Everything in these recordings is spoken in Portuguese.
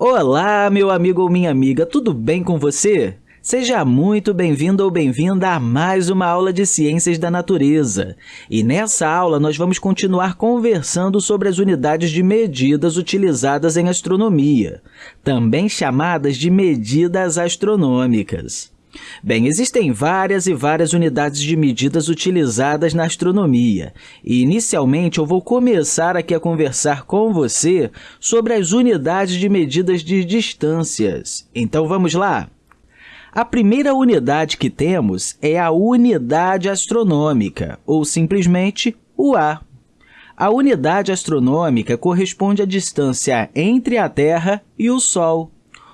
Olá, meu amigo ou minha amiga, tudo bem com você? Seja muito bem-vindo ou bem-vinda a mais uma aula de Ciências da Natureza. E nessa aula nós vamos continuar conversando sobre as unidades de medidas utilizadas em astronomia, também chamadas de medidas astronômicas. Bem, existem várias e várias unidades de medidas utilizadas na astronomia. E, inicialmente, eu vou começar aqui a conversar com você sobre as unidades de medidas de distâncias. Então, vamos lá? A primeira unidade que temos é a unidade astronômica, ou simplesmente o A. A unidade astronômica corresponde à distância entre a Terra e o Sol.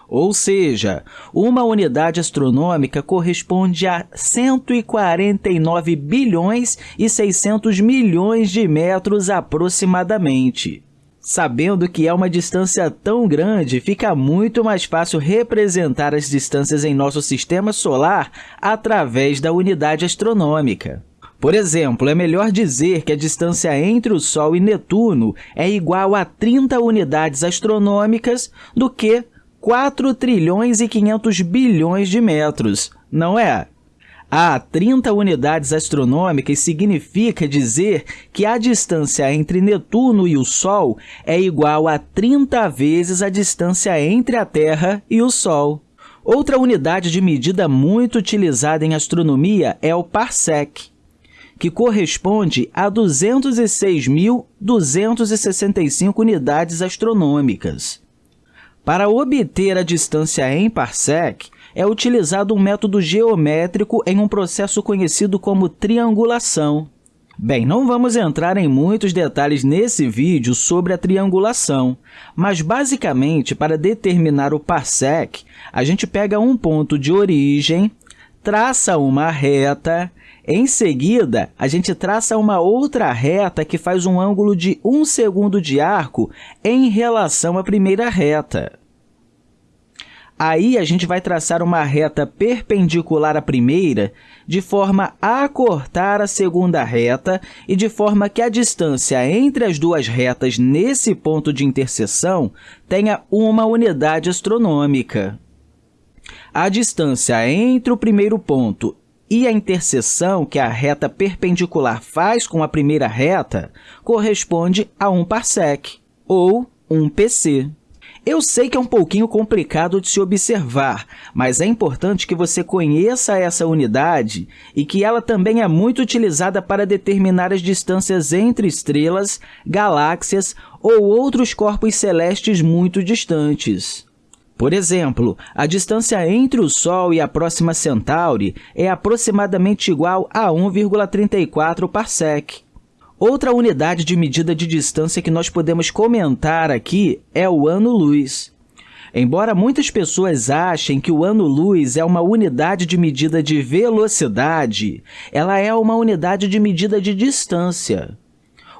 Ou seja, uma unidade astronômica corresponde a 149 bilhões e 600 milhões de metros aproximadamente. Sabendo que é uma distância tão grande, fica muito mais fácil representar as distâncias em nosso sistema solar através da unidade astronômica. Por exemplo, é melhor dizer que a distância entre o Sol e Netuno é igual a 30 unidades astronômicas do que 4 trilhões e 500 bilhões de metros, não é? A 30 unidades astronômicas significa dizer que a distância entre Netuno e o Sol é igual a 30 vezes a distância entre a Terra e o Sol. Outra unidade de medida muito utilizada em astronomia é o parsec, que corresponde a 206.265 unidades astronômicas. Para obter a distância em parsec, é utilizado um método geométrico em um processo conhecido como triangulação. Bem, não vamos entrar em muitos detalhes nesse vídeo sobre a triangulação, mas basicamente, para determinar o parsec, a gente pega um ponto de origem, traça uma reta, em seguida, a gente traça uma outra reta que faz um ângulo de 1 segundo de arco em relação à primeira reta. Aí, a gente vai traçar uma reta perpendicular à primeira, de forma a cortar a segunda reta e de forma que a distância entre as duas retas nesse ponto de interseção tenha uma unidade astronômica. A distância entre o primeiro ponto e a interseção que a reta perpendicular faz com a primeira reta corresponde a um parsec, ou um PC. Eu sei que é um pouquinho complicado de se observar, mas é importante que você conheça essa unidade e que ela também é muito utilizada para determinar as distâncias entre estrelas, galáxias ou outros corpos celestes muito distantes. Por exemplo, a distância entre o Sol e a próxima Centauri é aproximadamente igual a 1,34 parsec. Outra unidade de medida de distância que nós podemos comentar aqui é o ano-luz. Embora muitas pessoas achem que o ano-luz é uma unidade de medida de velocidade, ela é uma unidade de medida de distância.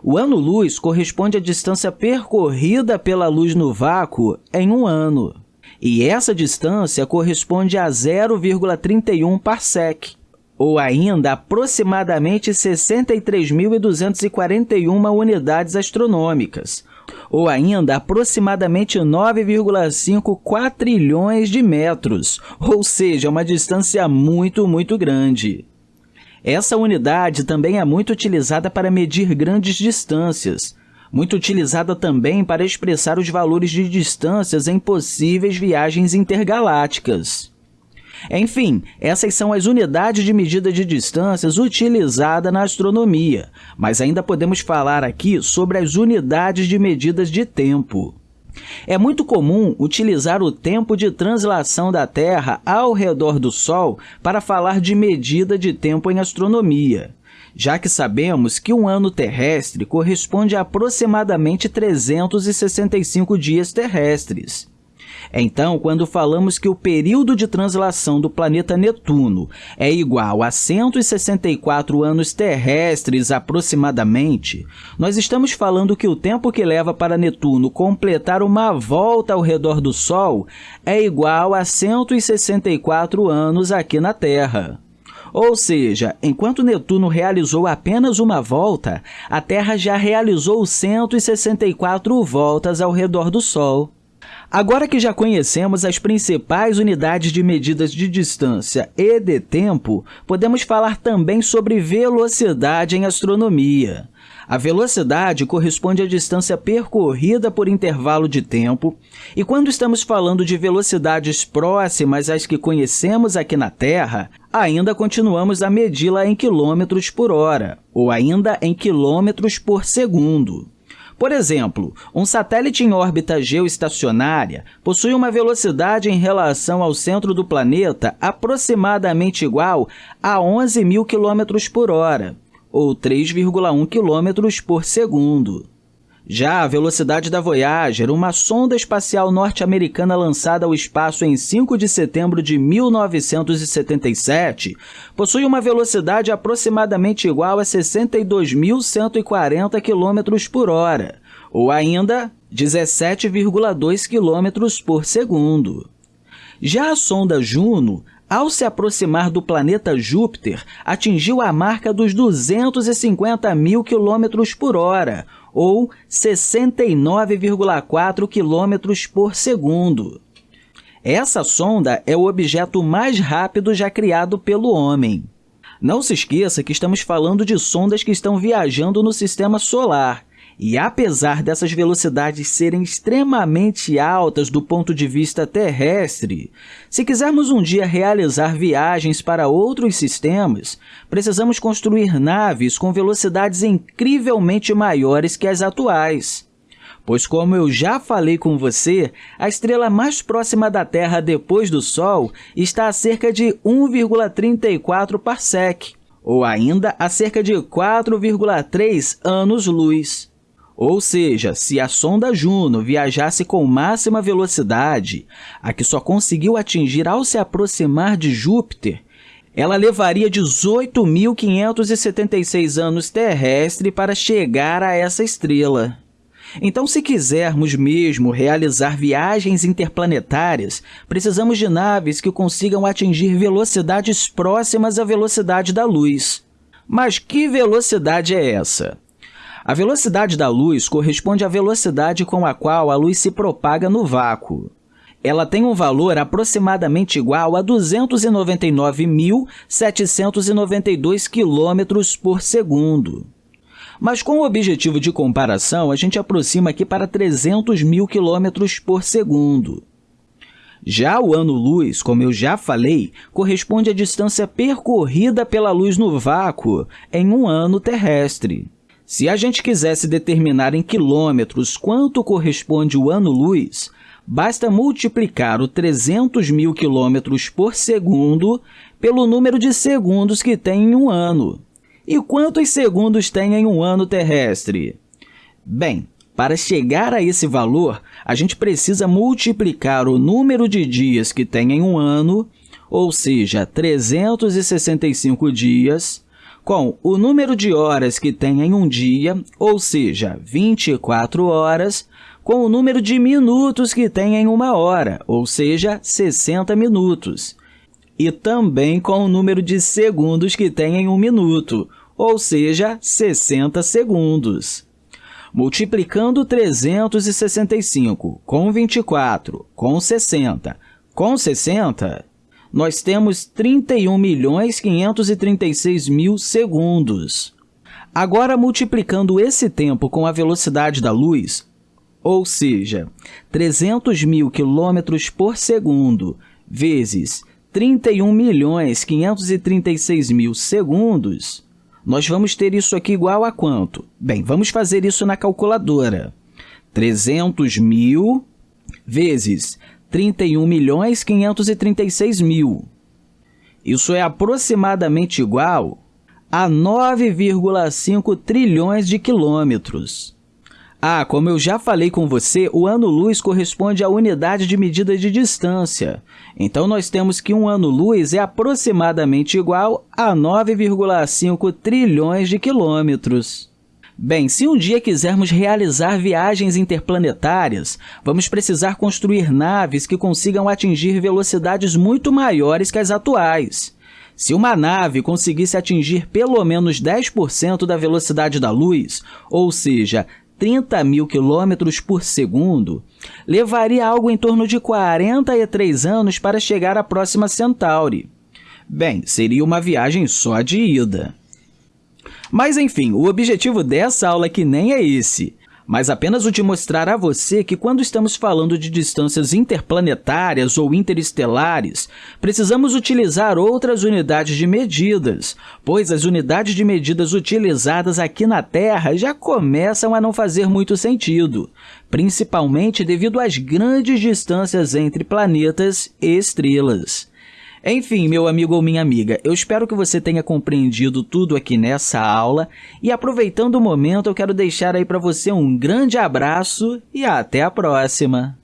O ano-luz corresponde à distância percorrida pela luz no vácuo em um ano. E essa distância corresponde a 0,31 parsec, ou ainda aproximadamente 63.241 unidades astronômicas, ou ainda aproximadamente 9,5 quatrilhões de metros, ou seja, uma distância muito, muito grande. Essa unidade também é muito utilizada para medir grandes distâncias, muito utilizada também para expressar os valores de distâncias em possíveis viagens intergalácticas. Enfim, essas são as unidades de medida de distâncias utilizadas na astronomia, mas ainda podemos falar aqui sobre as unidades de medidas de tempo. É muito comum utilizar o tempo de translação da Terra ao redor do Sol para falar de medida de tempo em astronomia já que sabemos que um ano terrestre corresponde a aproximadamente 365 dias terrestres. Então, quando falamos que o período de translação do planeta Netuno é igual a 164 anos terrestres aproximadamente, nós estamos falando que o tempo que leva para Netuno completar uma volta ao redor do Sol é igual a 164 anos aqui na Terra. Ou seja, enquanto Netuno realizou apenas uma volta, a Terra já realizou 164 voltas ao redor do Sol. Agora que já conhecemos as principais unidades de medidas de distância e de tempo, podemos falar também sobre velocidade em astronomia. A velocidade corresponde à distância percorrida por intervalo de tempo, e quando estamos falando de velocidades próximas às que conhecemos aqui na Terra, ainda continuamos a medi-la em quilômetros por hora, ou ainda em quilômetros por segundo. Por exemplo, um satélite em órbita geoestacionária possui uma velocidade em relação ao centro do planeta aproximadamente igual a 11 mil km por hora, ou 3,1 km por segundo. Já a velocidade da Voyager, uma sonda espacial norte-americana lançada ao espaço em 5 de setembro de 1977, possui uma velocidade aproximadamente igual a 62.140 km por hora, ou ainda 17,2 km por segundo. Já a sonda Juno, ao se aproximar do planeta Júpiter, atingiu a marca dos 250 mil km por hora, ou 69,4 km por segundo. Essa sonda é o objeto mais rápido já criado pelo homem. Não se esqueça que estamos falando de sondas que estão viajando no Sistema Solar, e apesar dessas velocidades serem extremamente altas do ponto de vista terrestre, se quisermos um dia realizar viagens para outros sistemas, precisamos construir naves com velocidades incrivelmente maiores que as atuais. Pois, como eu já falei com você, a estrela mais próxima da Terra depois do Sol está a cerca de 1,34 parsec, ou ainda a cerca de 4,3 anos-luz. Ou seja, se a sonda Juno viajasse com máxima velocidade, a que só conseguiu atingir ao se aproximar de Júpiter, ela levaria 18.576 anos terrestre para chegar a essa estrela. Então, se quisermos mesmo realizar viagens interplanetárias, precisamos de naves que consigam atingir velocidades próximas à velocidade da luz. Mas que velocidade é essa? A velocidade da luz corresponde à velocidade com a qual a luz se propaga no vácuo. Ela tem um valor aproximadamente igual a 299.792 km por segundo. Mas com o objetivo de comparação, a gente aproxima aqui para 300 mil km por segundo. Já o ano-luz, como eu já falei, corresponde à distância percorrida pela luz no vácuo em um ano terrestre. Se a gente quisesse determinar em quilômetros quanto corresponde o ano-luz, basta multiplicar o 300 mil quilômetros por segundo pelo número de segundos que tem em um ano. E quantos segundos tem em um ano terrestre? Bem, para chegar a esse valor, a gente precisa multiplicar o número de dias que tem em um ano, ou seja, 365 dias, com o número de horas que tem em um dia, ou seja, 24 horas, com o número de minutos que tem em uma hora, ou seja, 60 minutos, e também com o número de segundos que tem em um minuto, ou seja, 60 segundos. Multiplicando 365 com 24, com 60, com 60, nós temos 31 milhões 536 mil segundos. Agora, multiplicando esse tempo com a velocidade da luz, ou seja, 300 mil quilômetros por segundo vezes 31 milhões 536 mil segundos, nós vamos ter isso aqui igual a quanto? Bem, vamos fazer isso na calculadora. 300 mil vezes 31 milhões 536 mil. Isso é aproximadamente igual a 9,5 trilhões de quilômetros. Ah, como eu já falei com você, o ano-luz corresponde à unidade de medida de distância. Então, nós temos que um ano-luz é aproximadamente igual a 9,5 trilhões de quilômetros. Bem, se um dia quisermos realizar viagens interplanetárias, vamos precisar construir naves que consigam atingir velocidades muito maiores que as atuais. Se uma nave conseguisse atingir pelo menos 10% da velocidade da luz, ou seja, 30 mil quilômetros por segundo, levaria algo em torno de 43 anos para chegar à próxima Centauri. Bem, seria uma viagem só de ida. Mas enfim, o objetivo dessa aula aqui nem é esse mas apenas o de mostrar a você que quando estamos falando de distâncias interplanetárias ou interestelares, precisamos utilizar outras unidades de medidas, pois as unidades de medidas utilizadas aqui na Terra já começam a não fazer muito sentido, principalmente devido às grandes distâncias entre planetas e estrelas. Enfim, meu amigo ou minha amiga, eu espero que você tenha compreendido tudo aqui nessa aula e aproveitando o momento, eu quero deixar aí para você um grande abraço e até a próxima!